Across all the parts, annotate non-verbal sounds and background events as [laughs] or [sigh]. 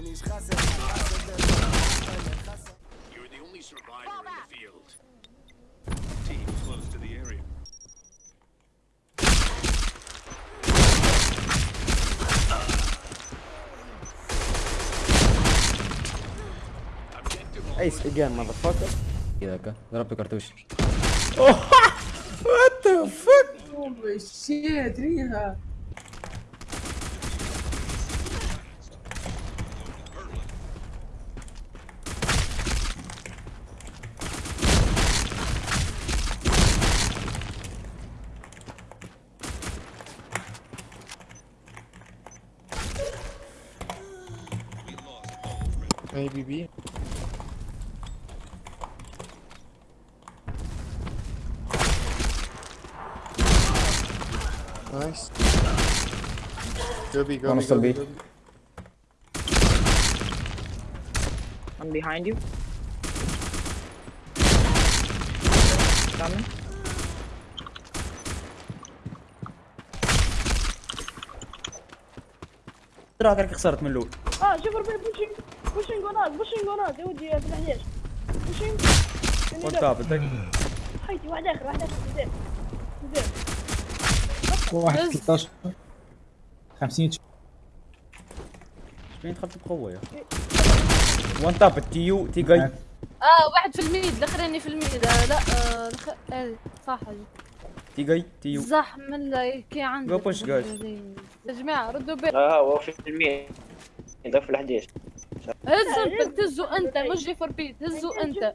You're the only survivor in the field. Team close to the area. Ace again, motherfucker. Идака, дропай картуш. What the fuck? Oh my shit, Riga. اي بي بي نايس Go B, go One B, is still go B, B. go B. I'm behind you. Coming. ترى كرك خسرت من الاول اه شوف ربي بوشينج بوشينج وناد بوشينج وناد يا ودي في ال11 بوشينج وات اتاك حيتي واحد اخر واحد اخر بزاف بزاف واحد 13 50 شكون يدخل في القوه يا وان تاب تيو تي جاي آه واحد في الميد الاخراني في الميد. آه لا آه, آه، صح. تي جاي تي يو صح من كي عندك. جو بوش جايز يا جماعة ردوا بالك آه هو في الميد ده في ال11 هز البنت هزو أنت مش جيفر بيت هزو أنت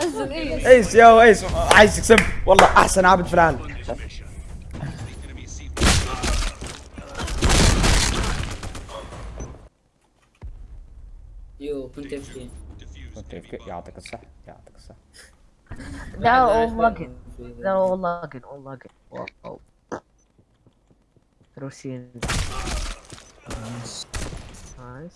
هز الايس ايس يا ايس عايزك سب والله أحسن عابد في العالم يو كنت أفكي. كنت أفكي. يعطيك الصح يعطيك الصح [laughs] لا والله لا والله والله all lagging واو روسين نايس نايس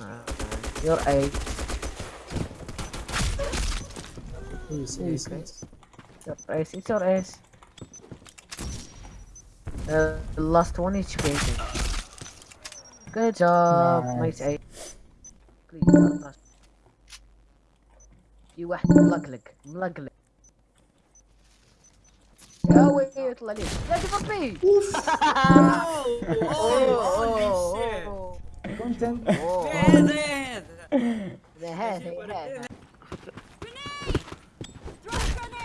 نايس يور اي ايس ايس ايس Your ace, it's your ace. Uh, the last one is chasing. Good job, Nice. nice ace. Please, don't touch. في واحد ملقلق ملقلق يا ويلي يطلع لي لا تفك بي كونتنت هذا هذا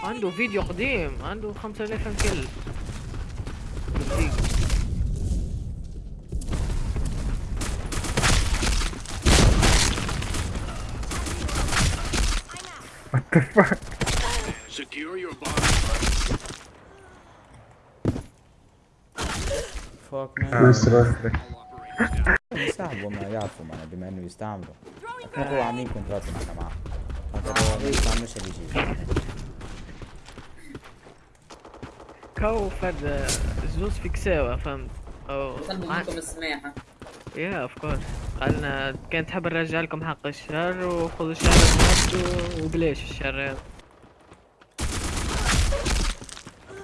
عنده فيديو قديم عنده 5000 كل Secure your bomb. فاك مان. يستعملوا ما يعرفوا معنا بما إنه يستعملوا. هو عاملين كونترات معنا معاه هذا ما يستعملوش اللي يجي. كاو فد زوز فيكساوة فهمت؟ أو منكم السماحة. يا اوف كورس قالنا كان تحب نرجع لكم حق الشر وخذوا الشر وبلاش الشر. هذا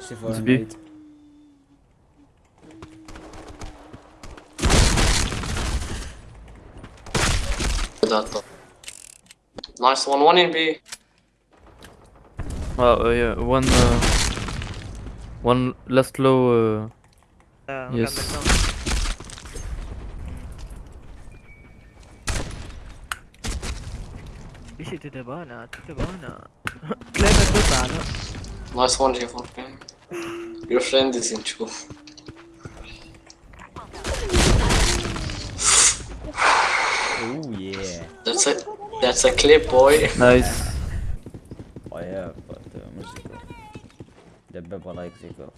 شوفوا that though. Nice one, one in B. Oh, uh, yeah, one, uh, one last low. Uh, yeah, yes. Is it to the banana? To the banana. Clever banana. Nice one, J4. Your friend is in trouble. اوه ياه That's a that's a clip, boy. nice. Oh yeah, but uh, musical. دبابة لايك زيكو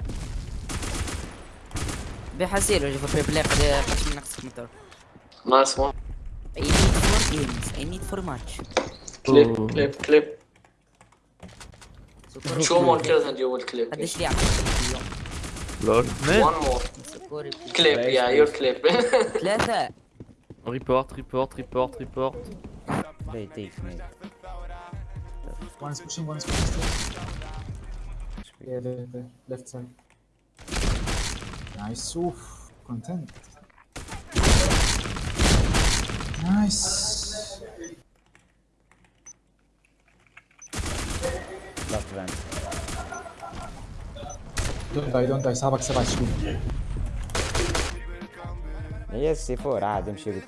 بحسير وجه في بلاي قد قد من نقص كمتر Nice one. I need four games I need four match Clip, Oh. clip, clip. Show more kills and you will clip. قديش لي عطيك اليوم Lol. Man. One more. Clip, yeah, your clip. [laughs] ثلاثة Report, report, report, report. They take me. One is pushing, one is pushing. Yeah, the, left side. Nice, oof, content. Nice. Left vent. Don't die, don't die, sabak sabak shoot. هي السي 4 عادي امشي بك.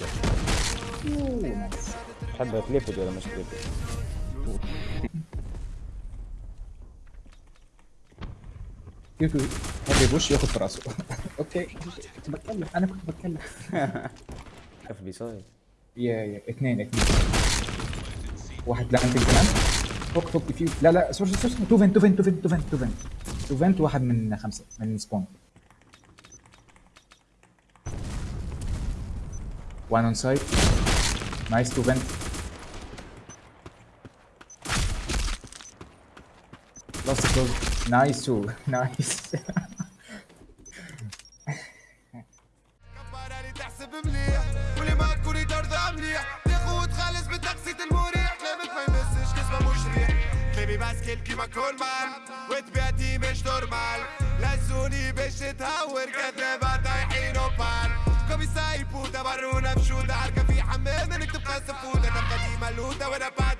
تحب تليبد ولا مش تليبد كيف هذا يبوش ياخد في راسه أوكي. كنت بتكلم أنا كنت بتكلم. اف بي سايد يا يا اثنين اثنين. واحد لاندنج كمان؟ فوق فوق فيو لا لا سوري سوري تو فنت تو فنت تو فنت تو فنت تو فنت. تو فنت واحد من خمسة من سبون تاخد خالص بتقسيط المريح كلامك ما يمسش كسبه مش ريح كلامي باسكيل كيما كل مال وتبيعتي مش نورمال لزوني باش تهور كذابة سايبوتا برونا بشوطة عركة في حمام إنك تبقى سفوتة نبقى ديما لوتة وأنا بعد